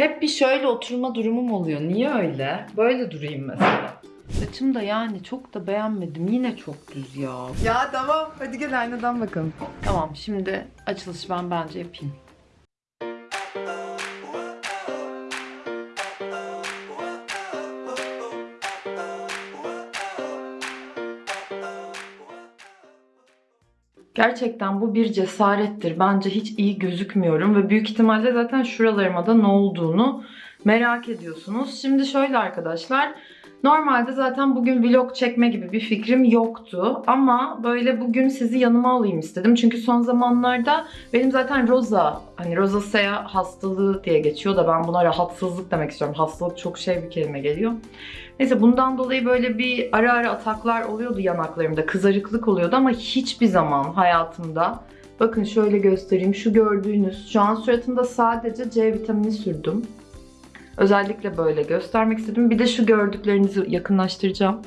Hep bir şöyle oturma durumum oluyor. Niye öyle? Böyle durayım mesela. Saçım da yani çok da beğenmedim. Yine çok düz ya. Ya tamam. Hadi gel aynadan bakalım. Tamam şimdi açılış ben bence yapayım. Gerçekten bu bir cesarettir. Bence hiç iyi gözükmüyorum ve büyük ihtimalle zaten şuralarıma da ne olduğunu merak ediyorsunuz. Şimdi şöyle arkadaşlar. Normalde zaten bugün vlog çekme gibi bir fikrim yoktu. Ama böyle bugün sizi yanıma alayım istedim. Çünkü son zamanlarda benim zaten roza, hani rozasea hastalığı diye geçiyor da ben buna rahatsızlık demek istiyorum. Hastalık çok şey bir kelime geliyor. Neyse bundan dolayı böyle bir ara ara ataklar oluyordu yanaklarımda. Kızarıklık oluyordu ama hiçbir zaman hayatımda Bakın şöyle göstereyim. Şu gördüğünüz, şu an suratımda sadece C vitamini sürdüm. Özellikle böyle göstermek istedim. Bir de şu gördüklerinizi yakınlaştıracağım.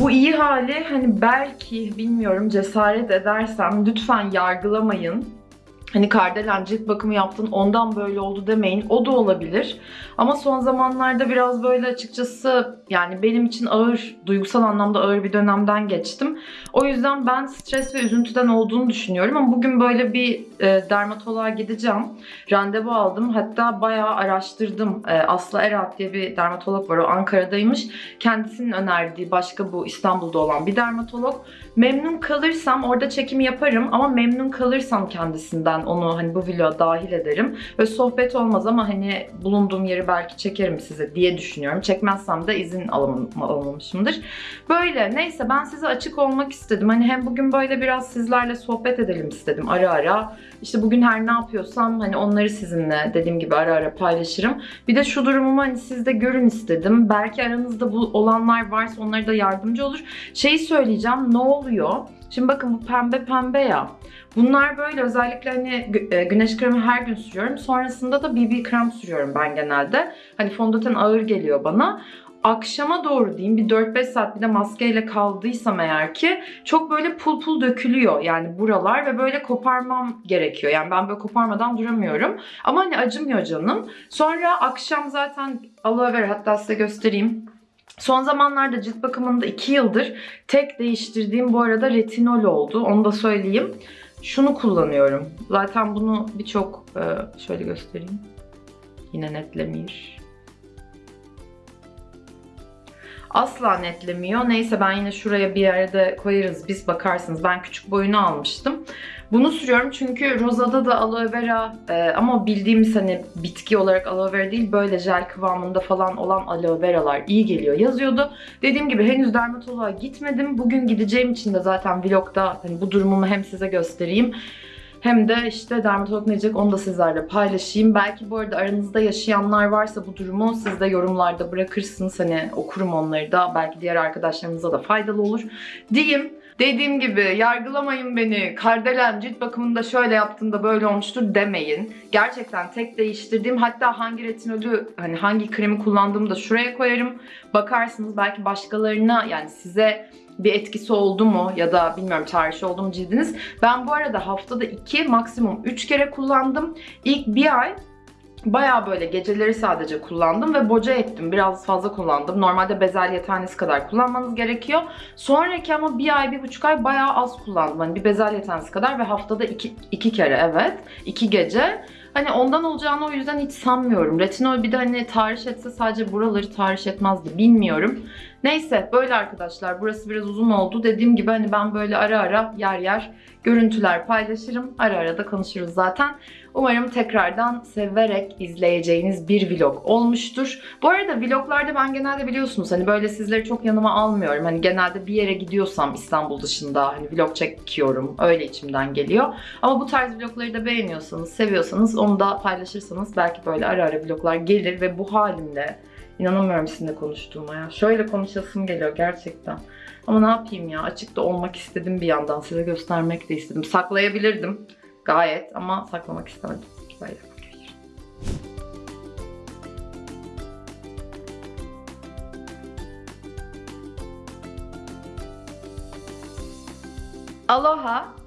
Bu iyi hali hani belki bilmiyorum cesaret edersem lütfen yargılamayın. Hani Kardelen cilt bakımı yaptın ondan böyle oldu demeyin. O da olabilir. Ama son zamanlarda biraz böyle açıkçası yani benim için ağır, duygusal anlamda ağır bir dönemden geçtim. O yüzden ben stres ve üzüntüden olduğunu düşünüyorum. Ama bugün böyle bir e, dermatoloğa gideceğim. Randevu aldım. Hatta bayağı araştırdım. E, Aslı Erat diye bir dermatolog var. O Ankara'daymış. Kendisinin önerdiği başka bu İstanbul'da olan bir dermatolog. Memnun kalırsam orada çekimi yaparım ama memnun kalırsam kendisinden onu hani bu vloga dahil ederim. Ve sohbet olmaz ama hani bulunduğum yeri belki çekerim size diye düşünüyorum. Çekmezsem de izin alamam, alamamışımdır. Böyle neyse ben size açık olmak istedim. Hani hem bugün böyle biraz sizlerle sohbet edelim istedim ara ara. İşte bugün her ne yapıyorsam hani onları sizinle dediğim gibi ara ara paylaşırım. Bir de şu durumumu hani siz de görün istedim. Belki aranızda bu olanlar varsa onlara da yardımcı olur. Şeyi söyleyeceğim ne oluyor? Şimdi bakın bu pembe pembe ya. Bunlar böyle özellikle hani e, güneş kremi her gün sürüyorum. Sonrasında da BB krem sürüyorum ben genelde. Hani fondöten ağır geliyor bana. Akşama doğru diyeyim bir 4-5 saat bir de maskeyle kaldıysam eğer ki çok böyle pul pul dökülüyor yani buralar ve böyle koparmam gerekiyor. Yani ben böyle koparmadan duramıyorum. Ama hani acımıyor canım. Sonra akşam zaten aloe vera hatta size göstereyim. Son zamanlarda cilt bakımında 2 yıldır tek değiştirdiğim bu arada retinol oldu. Onu da söyleyeyim. Şunu kullanıyorum. Zaten bunu birçok e, şöyle göstereyim. Yine netlemiyor. Asla netlemiyor. Neyse ben yine şuraya bir yerde koyarız. Biz bakarsınız. Ben küçük boyunu almıştım. Bunu sürüyorum çünkü Rosa'da da aloe vera e, ama bildiğimiz hani bitki olarak aloe vera değil böyle jel kıvamında falan olan aloe veralar iyi geliyor yazıyordu. Dediğim gibi henüz dermatoloğa gitmedim. Bugün gideceğim için de zaten vlogda hani bu durumumu hem size göstereyim hem de işte dermatolog ne diyecek onu da sizlerle paylaşayım. Belki bu arada aranızda yaşayanlar varsa bu durumu siz de yorumlarda bırakırsınız. Hani okurum onları da. Belki diğer arkadaşlarınıza da faydalı olur. Diyeyim. Dediğim gibi yargılamayın beni. Kardelen cilt bakımında şöyle yaptığında böyle olmuştur demeyin. Gerçekten tek değiştirdiğim hatta hangi retinolü hani hangi kremi kullandığımı da şuraya koyarım. Bakarsınız belki başkalarına yani size bir etkisi oldu mu ya da bilmiyorum çağrışı oldu mu cildiniz. Ben bu arada haftada 2 maksimum 3 kere kullandım. İlk bir ay Baya böyle geceleri sadece kullandım ve boca ettim. Biraz fazla kullandım. Normalde bezelye tanesi kadar kullanmanız gerekiyor. Sonraki ama bir ay, bir buçuk ay baya az kullandım. Hani bir bezelye tanesi kadar ve haftada iki, iki kere evet. iki gece. Hani ondan olacağını o yüzden hiç sanmıyorum. Retinol bir de hani tahriş etse sadece buraları tahriş etmezdi. Bilmiyorum. Neyse böyle arkadaşlar. Burası biraz uzun oldu. Dediğim gibi hani ben böyle ara ara yer yer görüntüler paylaşırım. Ara ara da konuşuruz zaten. Umarım tekrardan severek izleyeceğiniz bir vlog olmuştur. Bu arada vloglarda ben genelde biliyorsunuz hani böyle sizleri çok yanıma almıyorum. Hani genelde bir yere gidiyorsam İstanbul dışında hani vlog çekiyorum. Öyle içimden geliyor. Ama bu tarz vlogları da beğeniyorsanız, seviyorsanız onu da paylaşırsanız belki böyle ara ara vloglar gelir ve bu halimle inanamıyorum sizinle konuştuğuma ya. Şöyle konuşasım geliyor gerçekten. Ama ne yapayım ya açıkta olmak istedim bir yandan size göstermek de istedim. Saklayabilirdim gayet ama saklamak istemedim. Böyle. Aloha.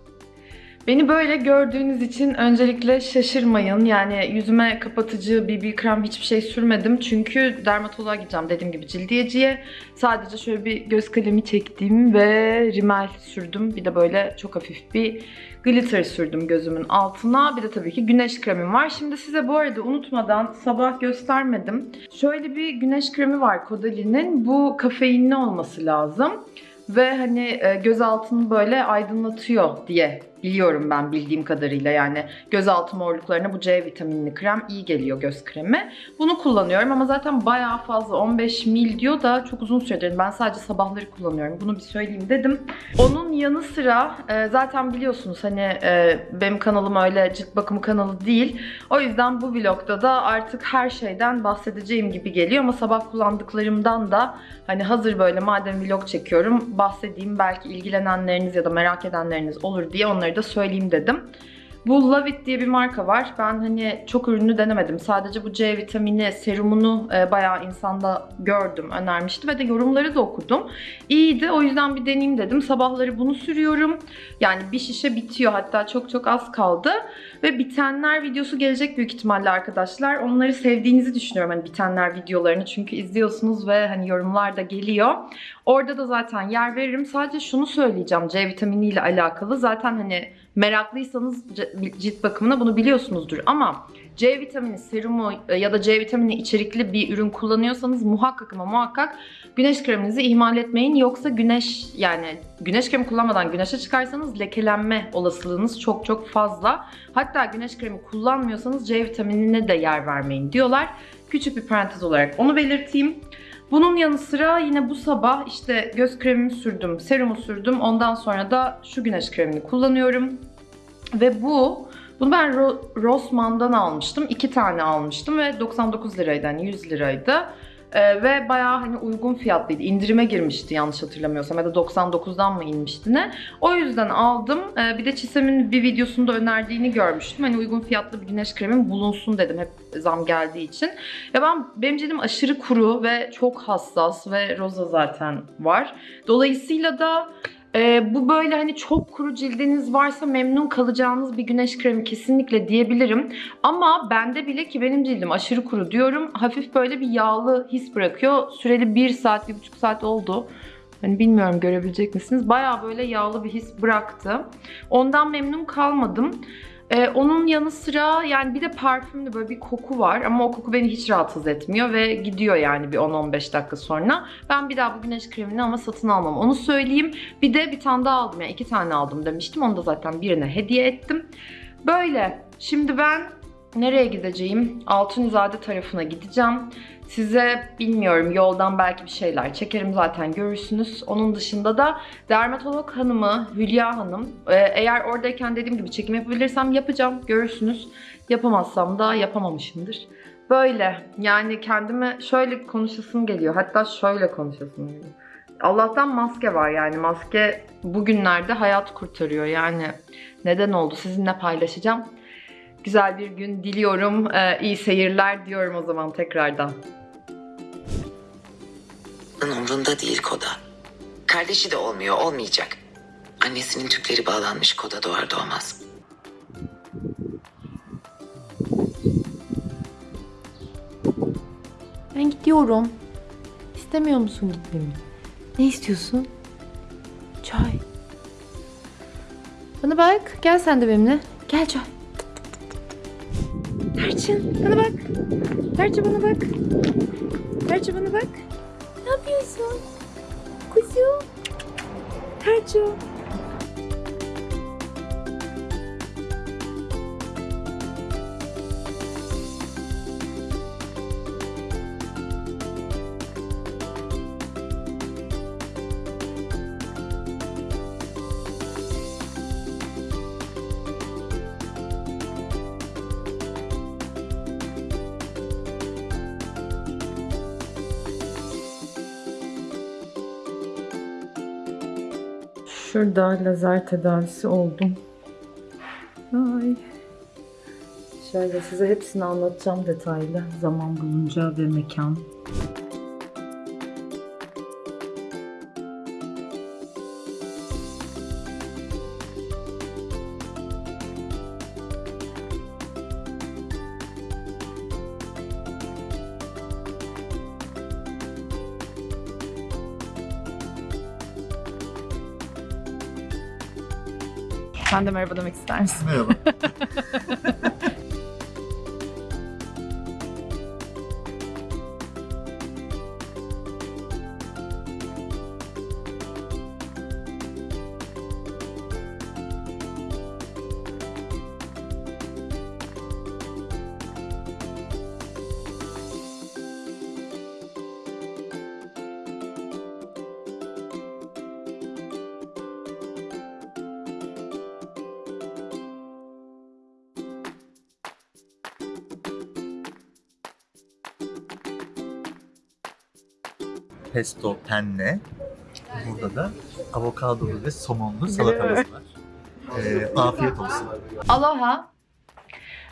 Beni böyle gördüğünüz için öncelikle şaşırmayın. Yani yüzüme kapatıcı, BB krem hiçbir şey sürmedim. Çünkü dermatoloğa gideceğim dediğim gibi cildiyeciye. Sadece şöyle bir göz kalemi çektim ve rimel sürdüm. Bir de böyle çok hafif bir glitter sürdüm gözümün altına. Bir de tabii ki güneş kremim var. Şimdi size bu arada unutmadan sabah göstermedim. Şöyle bir güneş kremi var Caudaly'nin. Bu kafeinli olması lazım. Ve hani e, göz altını böyle aydınlatıyor diye biliyorum ben bildiğim kadarıyla yani gözaltı morluklarına bu C vitaminli krem iyi geliyor göz kremi. Bunu kullanıyorum ama zaten bayağı fazla 15 mil diyor da çok uzun süredir ben sadece sabahları kullanıyorum. Bunu bir söyleyeyim dedim. Onun yanı sıra e, zaten biliyorsunuz hani e, benim kanalım öyle cilt bakımı kanalı değil. O yüzden bu vlogda da artık her şeyden bahsedeceğim gibi geliyor ama sabah kullandıklarımdan da hani hazır böyle madem vlog çekiyorum bahsedeyim belki ilgilenenleriniz ya da merak edenleriniz olur diye onları da söyleyeyim dedim. Bu Love It diye bir marka var. Ben hani çok ürünü denemedim. Sadece bu C vitamini serumunu e, bayağı insanda gördüm, önermişti ve de yorumları da okudum. İyiydi. O yüzden bir deneyeyim dedim. Sabahları bunu sürüyorum. Yani bir şişe bitiyor. Hatta çok çok az kaldı. Ve bitenler videosu gelecek büyük ihtimalle arkadaşlar. Onları sevdiğinizi düşünüyorum hani bitenler videolarını. Çünkü izliyorsunuz ve hani yorumlar da geliyor. Orada da zaten yer veririm. Sadece şunu söyleyeceğim C vitamini ile alakalı. Zaten hani meraklıysanız cilt bakımına bunu biliyorsunuzdur ama C vitamini serumu e, ya da C vitamini içerikli bir ürün kullanıyorsanız muhakkak ama muhakkak güneş kreminizi ihmal etmeyin. Yoksa güneş yani güneş kremi kullanmadan güneşe çıkarsanız lekelenme olasılığınız çok çok fazla. Hatta güneş kremi kullanmıyorsanız C vitaminine de yer vermeyin diyorlar. Küçük bir parantez olarak onu belirteyim. Bunun yanı sıra yine bu sabah işte göz kremimi sürdüm, serumu sürdüm. Ondan sonra da şu güneş kremini kullanıyorum. Ve bu, bunu ben Ro- Rossmann'dan almıştım. İki tane almıştım ve 99 liraydı hani 100 liraydı. Ee, ve bayağı hani uygun fiyatlıydı. İndirime girmişti yanlış hatırlamıyorsam ya da 99'dan mı inmişti ne. O yüzden aldım. Ee, bir de Çisem'in bir videosunda önerdiğini görmüştüm. Hani uygun fiyatlı bir güneş kremim bulunsun dedim hep zam geldiği için. Ya ben benim cildim aşırı kuru ve çok hassas ve roza zaten var. Dolayısıyla da e, bu böyle hani çok kuru cildiniz varsa memnun kalacağınız bir güneş kremi kesinlikle diyebilirim. Ama bende bile ki benim cildim aşırı kuru diyorum. Hafif böyle bir yağlı his bırakıyor. Süreli 1 saat, 1,5 saat oldu. Hani bilmiyorum görebilecek misiniz? Baya böyle yağlı bir his bıraktı. Ondan memnun kalmadım. Ee, onun yanı sıra yani bir de parfümlü böyle bir koku var ama o koku beni hiç rahatsız etmiyor ve gidiyor yani bir 10-15 dakika sonra. Ben bir daha bu güneş kremini ama satın almam onu söyleyeyim. Bir de bir tane daha aldım yani iki tane aldım demiştim onu da zaten birine hediye ettim. Böyle şimdi ben nereye gideceğim? Altunizade tarafına gideceğim. Size bilmiyorum yoldan belki bir şeyler çekerim zaten görürsünüz. Onun dışında da dermatolog hanımı Hülya Hanım e, eğer oradayken dediğim gibi çekim yapabilirsem yapacağım görürsünüz. Yapamazsam da yapamamışımdır. Böyle yani kendime şöyle konuşasım geliyor hatta şöyle konuşasım geliyor. Allah'tan maske var yani maske bugünlerde hayat kurtarıyor yani neden oldu sizinle paylaşacağım. Güzel bir gün diliyorum. Ee, iyi seyirler diyorum o zaman tekrardan. Umrunda değil Koda. Kardeşi de olmuyor, olmayacak. Annesinin tüpleri bağlanmış Koda doğar doğmaz. Ben gidiyorum. İstemiyor musun gitmemi? Ne istiyorsun? Çay. Bana bak. Gel sen de benimle. Gel çay. Tarçın bana bak. Tarçın bana bak. Tarçın bana bak. Ne yapıyorsun? Kuzum. Tarçın. Şurada lazer tedavisi oldum. Ay. Şöyle size hepsini anlatacağım detaylı zaman bulunca ve mekan. Sen de merhaba demek ister misin? Merhaba. Pesto penne. Burada da avokadolu ve somonlu salatamız var. Ee, afiyet olsun. Aloha.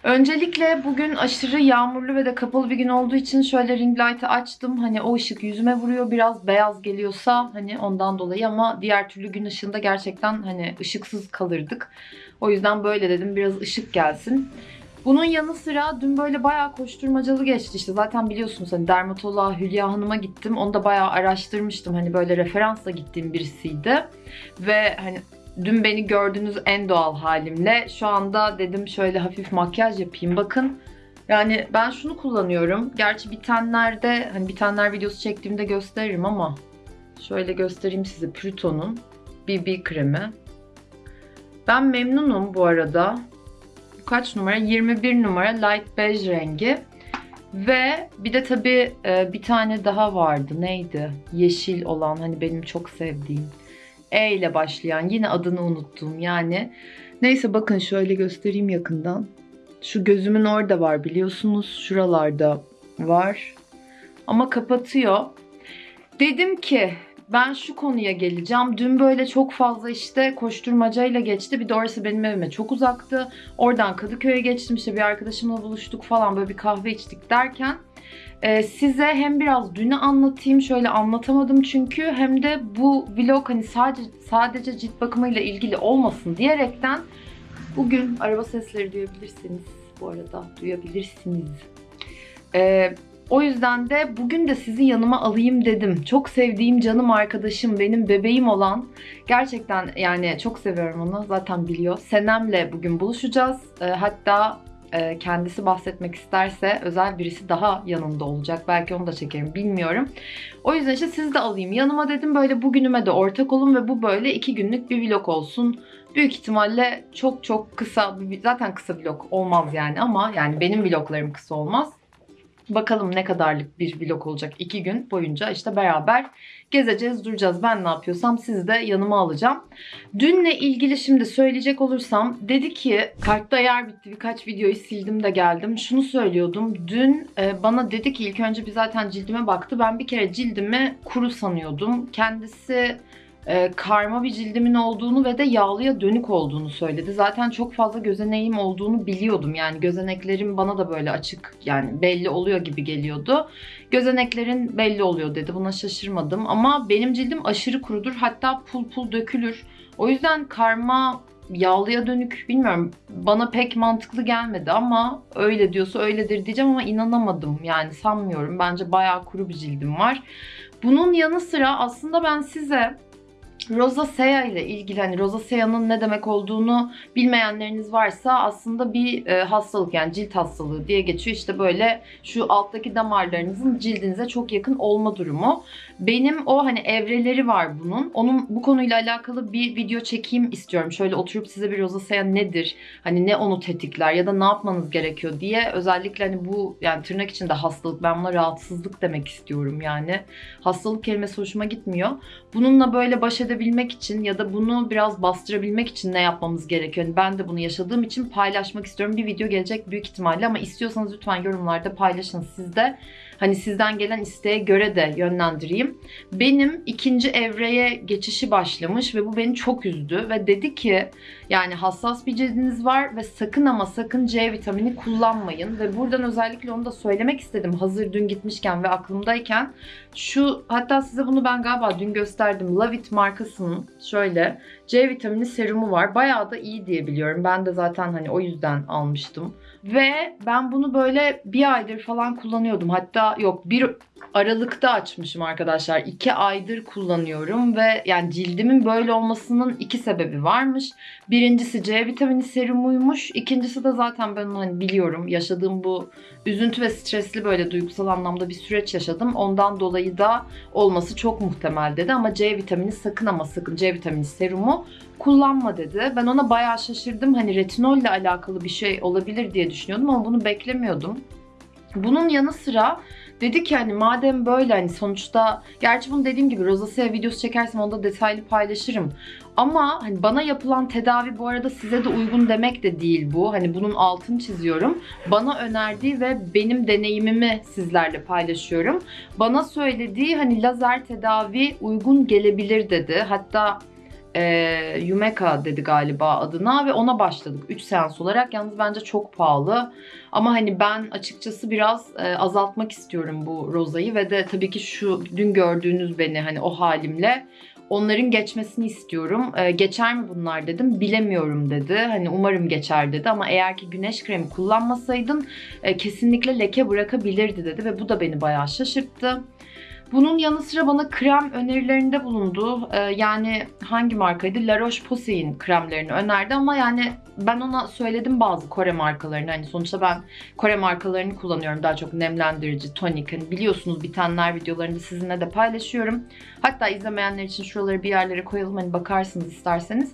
Öncelikle bugün aşırı yağmurlu ve de kapalı bir gün olduğu için şöyle ring light'ı açtım. Hani o ışık yüzüme vuruyor. Biraz beyaz geliyorsa hani ondan dolayı ama diğer türlü gün ışığında gerçekten hani ışıksız kalırdık. O yüzden böyle dedim biraz ışık gelsin. Bunun yanı sıra dün böyle bayağı koşturmacalı geçti işte. Zaten biliyorsunuz hani dermatoloğa Hülya Hanım'a gittim. Onu da bayağı araştırmıştım. Hani böyle referansla gittiğim birisiydi. Ve hani dün beni gördüğünüz en doğal halimle şu anda dedim şöyle hafif makyaj yapayım. Bakın yani ben şunu kullanıyorum. Gerçi bitenlerde hani bitenler videosu çektiğimde gösteririm ama şöyle göstereyim size Pluton'un BB kremi. Ben memnunum bu arada. Kaç numara? 21 numara light beige rengi. Ve bir de tabii e, bir tane daha vardı. Neydi? Yeşil olan hani benim çok sevdiğim. E ile başlayan yine adını unuttum yani. Neyse bakın şöyle göstereyim yakından. Şu gözümün orada var biliyorsunuz. Şuralarda var. Ama kapatıyor. Dedim ki ben şu konuya geleceğim. Dün böyle çok fazla işte koşturmacayla geçti. Bir de orası benim evime çok uzaktı. Oradan Kadıköy'e geçtim işte bir arkadaşımla buluştuk falan böyle bir kahve içtik derken e, size hem biraz dünü anlatayım şöyle anlatamadım çünkü hem de bu vlog hani sadece sadece cilt bakımıyla ilgili olmasın diyerekten bugün araba sesleri duyabilirsiniz bu arada duyabilirsiniz. E, o yüzden de bugün de sizi yanıma alayım dedim. Çok sevdiğim canım arkadaşım, benim bebeğim olan gerçekten yani çok seviyorum onu zaten biliyor. Senem'le bugün buluşacağız. E, hatta e, kendisi bahsetmek isterse özel birisi daha yanında olacak. Belki onu da çekerim bilmiyorum. O yüzden işte sizi de alayım yanıma dedim. Böyle bugünüme de ortak olun ve bu böyle iki günlük bir vlog olsun. Büyük ihtimalle çok çok kısa, zaten kısa vlog olmaz yani ama yani benim vloglarım kısa olmaz. Bakalım ne kadarlık bir vlog olacak iki gün boyunca işte beraber gezeceğiz duracağız. Ben ne yapıyorsam sizi de yanıma alacağım. Dünle ilgili şimdi söyleyecek olursam dedi ki kartta yer bitti birkaç videoyu sildim de geldim. Şunu söylüyordum. Dün e, bana dedi ki ilk önce bir zaten cildime baktı. Ben bir kere cildimi kuru sanıyordum. Kendisi e, karma bir cildimin olduğunu ve de yağlıya dönük olduğunu söyledi. Zaten çok fazla gözeneğim olduğunu biliyordum. Yani gözeneklerim bana da böyle açık yani belli oluyor gibi geliyordu. Gözeneklerin belli oluyor dedi. Buna şaşırmadım ama benim cildim aşırı kurudur. Hatta pul pul dökülür. O yüzden karma yağlıya dönük bilmiyorum bana pek mantıklı gelmedi ama öyle diyorsa öyledir diyeceğim ama inanamadım yani sanmıyorum. Bence bayağı kuru bir cildim var. Bunun yanı sıra aslında ben size Rosacea ile ilgili hani rosacea'nın ne demek olduğunu bilmeyenleriniz varsa aslında bir e, hastalık yani cilt hastalığı diye geçiyor. İşte böyle şu alttaki damarlarınızın cildinize çok yakın olma durumu. Benim o hani evreleri var bunun. Onun bu konuyla alakalı bir video çekeyim istiyorum. Şöyle oturup size bir rosacea nedir? Hani ne onu tetikler ya da ne yapmanız gerekiyor diye özellikle hani bu yani tırnak içinde hastalık ben buna rahatsızlık demek istiyorum yani. Hastalık kelimesi hoşuma gitmiyor. Bununla böyle baş edebilmek için ya da bunu biraz bastırabilmek için ne yapmamız gerekiyor? Yani ben de bunu yaşadığım için paylaşmak istiyorum. Bir video gelecek büyük ihtimalle ama istiyorsanız lütfen yorumlarda paylaşın siz de. Hani sizden gelen isteğe göre de yönlendireyim. Benim ikinci evreye geçişi başlamış ve bu beni çok üzdü ve dedi ki yani hassas bir cildiniz var ve sakın ama sakın C vitamini kullanmayın. Ve buradan özellikle onu da söylemek istedim. Hazır dün gitmişken ve aklımdayken şu hatta size bunu ben galiba dün gösterdim. Lavit markasının şöyle C vitamini serumu var. Bayağı da iyi diye biliyorum. Ben de zaten hani o yüzden almıştım. Ve ben bunu böyle bir aydır falan kullanıyordum. Hatta yok bir Aralık'ta açmışım arkadaşlar. 2 aydır kullanıyorum ve yani cildimin böyle olmasının iki sebebi varmış. Birincisi C vitamini serumuymuş. İkincisi de zaten ben hani biliyorum. Yaşadığım bu üzüntü ve stresli böyle duygusal anlamda bir süreç yaşadım. Ondan dolayı da olması çok muhtemel dedi ama C vitamini sakın ama sakın C vitamini serumu kullanma dedi. Ben ona bayağı şaşırdım. Hani retinolle alakalı bir şey olabilir diye düşünüyordum ama bunu beklemiyordum. Bunun yanı sıra dedi ki hani madem böyle hani sonuçta gerçi bunu dediğim gibi rozasea videosu çekersem onda detaylı paylaşırım. Ama hani bana yapılan tedavi bu arada size de uygun demek de değil bu. Hani bunun altını çiziyorum. Bana önerdiği ve benim deneyimimi sizlerle paylaşıyorum. Bana söylediği hani lazer tedavi uygun gelebilir dedi. Hatta e, Yumeka dedi galiba adına ve ona başladık 3 seans olarak. Yalnız bence çok pahalı. Ama hani ben açıkçası biraz e, azaltmak istiyorum bu rozayı ve de tabii ki şu dün gördüğünüz beni hani o halimle onların geçmesini istiyorum. E, geçer mi bunlar dedim. Bilemiyorum dedi. Hani umarım geçer dedi ama eğer ki güneş kremi kullanmasaydın e, kesinlikle leke bırakabilirdi dedi ve bu da beni bayağı şaşırttı. Bunun yanı sıra bana krem önerilerinde bulundu. Ee, yani hangi markaydı? La Roche-Posay'in kremlerini önerdi ama yani ben ona söyledim bazı Kore markalarını. Hani sonuçta ben Kore markalarını kullanıyorum. Daha çok nemlendirici, tonik. Hani biliyorsunuz bitenler videolarında sizinle de paylaşıyorum. Hatta izlemeyenler için şuraları bir yerlere koyalım. Hani bakarsınız isterseniz.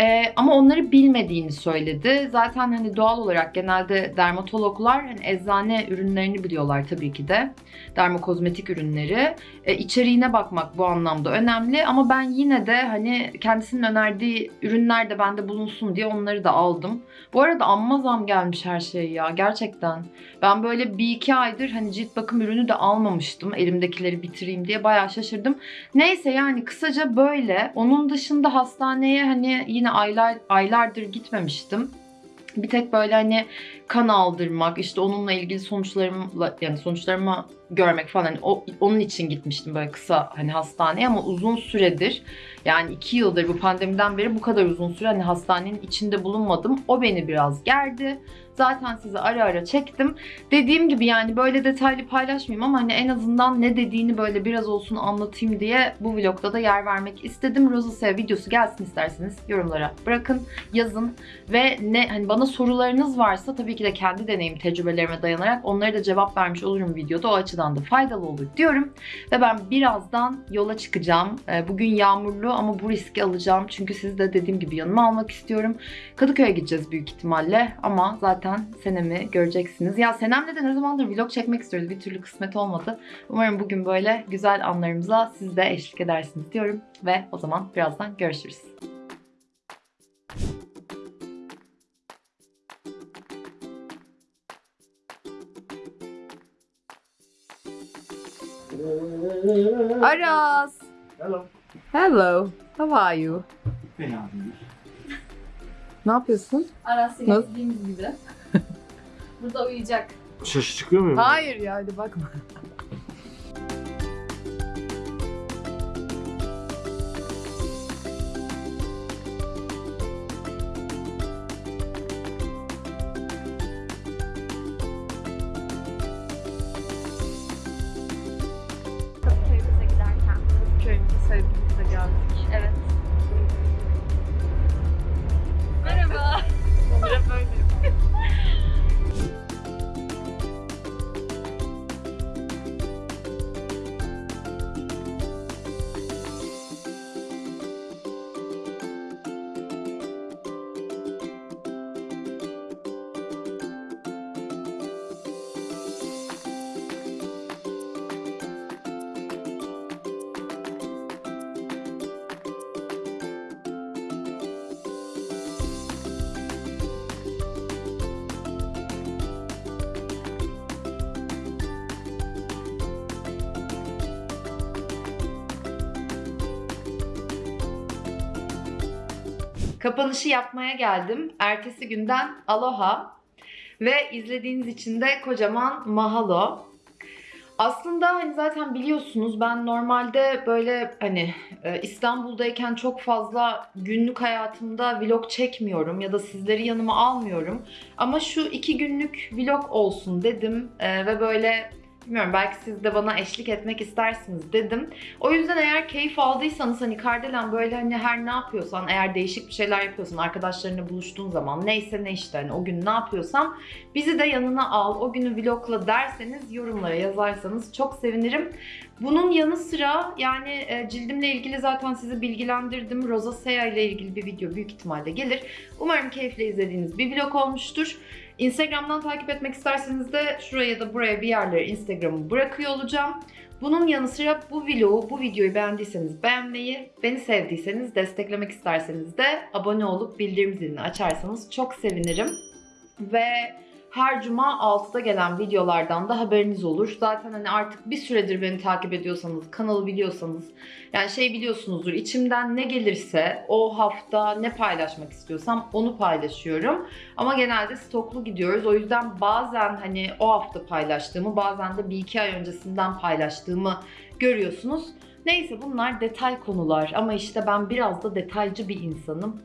Ee, ama onları bilmediğini söyledi. Zaten hani doğal olarak genelde dermatologlar hani eczane ürünlerini biliyorlar tabii ki de. Dermokozmetik ürünleri. E, içeriğine bakmak bu anlamda önemli ama ben yine de hani kendisinin önerdiği ürünler de bende bulunsun diye onları da aldım. Bu arada amma zam gelmiş her şey ya gerçekten. Ben böyle bir iki aydır hani cilt bakım ürünü de almamıştım. Elimdekileri bitireyim diye bayağı şaşırdım. Neyse yani kısaca böyle. Onun dışında hastaneye hani yine aylar aylardır gitmemiştim. Bir tek böyle hani kan aldırmak, işte onunla ilgili sonuçlarımla yani sonuçlarımı görmek falan hani o, onun için gitmiştim böyle kısa hani hastaneye ama uzun süredir yani iki yıldır bu pandemiden beri bu kadar uzun süre hani hastanenin içinde bulunmadım. O beni biraz gerdi. Zaten size ara ara çektim. Dediğim gibi yani böyle detaylı paylaşmayayım ama hani en azından ne dediğini böyle biraz olsun anlatayım diye bu vlogda da yer vermek istedim. Rosacea videosu gelsin isterseniz yorumlara bırakın, yazın ve ne hani bana sorularınız varsa tabii ki de kendi deneyim tecrübelerime dayanarak onlara da cevap vermiş olurum videoda. O açıdan da faydalı olur diyorum. Ve ben birazdan yola çıkacağım. Ee, Bugün yağmurlu ama bu riski alacağım. Çünkü sizi de dediğim gibi yanıma almak istiyorum. Kadıköy'e gideceğiz büyük ihtimalle ama zaten Senem'i göreceksiniz. Ya Senem'le de ne zamandır vlog çekmek istiyoruz. Bir türlü kısmet olmadı. Umarım bugün böyle güzel anlarımıza siz de eşlik edersiniz diyorum. Ve o zaman birazdan görüşürüz. Aras. Hello. Hello. How are you? Fena değil. Ne yapıyorsun? Aras Nasıl? dediğimiz gibi. Burada uyuyacak. Şaşı çıkıyor muyum? Hayır ya hadi bakma. Kapanışı yapmaya geldim. Ertesi günden aloha ve izlediğiniz için de kocaman mahalo. Aslında hani zaten biliyorsunuz ben normalde böyle hani e, İstanbul'dayken çok fazla günlük hayatımda vlog çekmiyorum ya da sizleri yanıma almıyorum. Ama şu iki günlük vlog olsun dedim E, ve böyle Bilmiyorum belki siz de bana eşlik etmek istersiniz dedim. O yüzden eğer keyif aldıysanız hani Kardelen böyle hani her ne yapıyorsan eğer değişik bir şeyler yapıyorsan arkadaşlarınla buluştuğun zaman neyse ne işte hani o gün ne yapıyorsam bizi de yanına al o günü vlogla derseniz yorumlara yazarsanız çok sevinirim. Bunun yanı sıra yani e, cildimle ilgili zaten sizi bilgilendirdim. Rosacea ile ilgili bir video büyük ihtimalle gelir. Umarım keyifle izlediğiniz bir vlog olmuştur. Instagram'dan takip etmek isterseniz de şuraya ya da buraya bir yerlere Instagram'ı bırakıyor olacağım. Bunun yanı sıra bu vlogu, bu videoyu beğendiyseniz beğenmeyi, beni sevdiyseniz, desteklemek isterseniz de abone olup bildirim zilini açarsanız çok sevinirim. Ve her cuma 6'da gelen videolardan da haberiniz olur. Zaten hani artık bir süredir beni takip ediyorsanız, kanalı biliyorsanız, yani şey biliyorsunuzdur, içimden ne gelirse o hafta ne paylaşmak istiyorsam onu paylaşıyorum. Ama genelde stoklu gidiyoruz. O yüzden bazen hani o hafta paylaştığımı, bazen de bir iki ay öncesinden paylaştığımı görüyorsunuz. Neyse bunlar detay konular ama işte ben biraz da detaycı bir insanım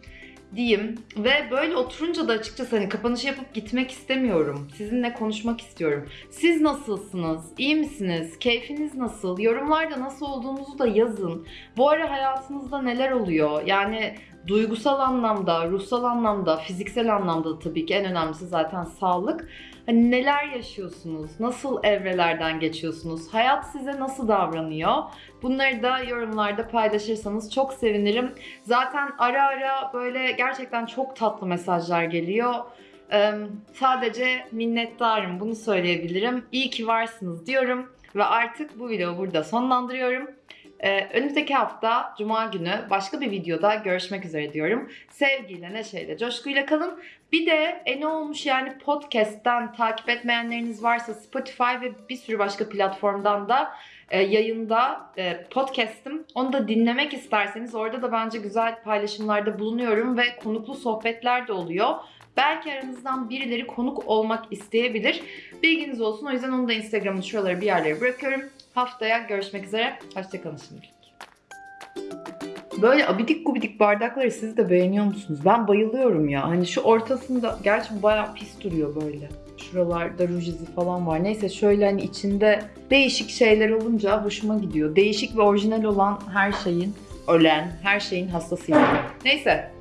diyeyim. Ve böyle oturunca da açıkçası hani kapanışı yapıp gitmek istemiyorum. Sizinle konuşmak istiyorum. Siz nasılsınız? İyi misiniz? Keyfiniz nasıl? Yorumlarda nasıl olduğunuzu da yazın. Bu ara hayatınızda neler oluyor? Yani duygusal anlamda, ruhsal anlamda, fiziksel anlamda da tabii ki en önemlisi zaten sağlık. Hani neler yaşıyorsunuz? Nasıl evrelerden geçiyorsunuz? Hayat size nasıl davranıyor? Bunları da yorumlarda paylaşırsanız çok sevinirim. Zaten ara ara böyle gerçekten çok tatlı mesajlar geliyor. Ee, sadece minnettarım bunu söyleyebilirim. İyi ki varsınız diyorum ve artık bu videoyu burada sonlandırıyorum. Ee, önümüzdeki hafta Cuma günü başka bir videoda görüşmek üzere diyorum. Sevgiyle, neşeyle, coşkuyla kalın. Bir de e ne olmuş yani podcast'ten takip etmeyenleriniz varsa Spotify ve bir sürü başka platformdan da e, yayında e, podcast'im. Onu da dinlemek isterseniz orada da bence güzel paylaşımlarda bulunuyorum ve konuklu sohbetler de oluyor. Belki aranızdan birileri konuk olmak isteyebilir. Bilginiz olsun. O yüzden onu da Instagram'ın şuralara bir yerlere bırakıyorum. Haftaya görüşmek üzere. Hoşçakalın şimdilik. Böyle abidik gubidik bardakları siz de beğeniyor musunuz? Ben bayılıyorum ya. Hani şu ortasında, gerçi bu bayağı pis duruyor böyle. Şuralarda ruj izi falan var. Neyse şöyle hani içinde değişik şeyler olunca hoşuma gidiyor. Değişik ve orijinal olan her şeyin, ölen her şeyin hastasıyım. Neyse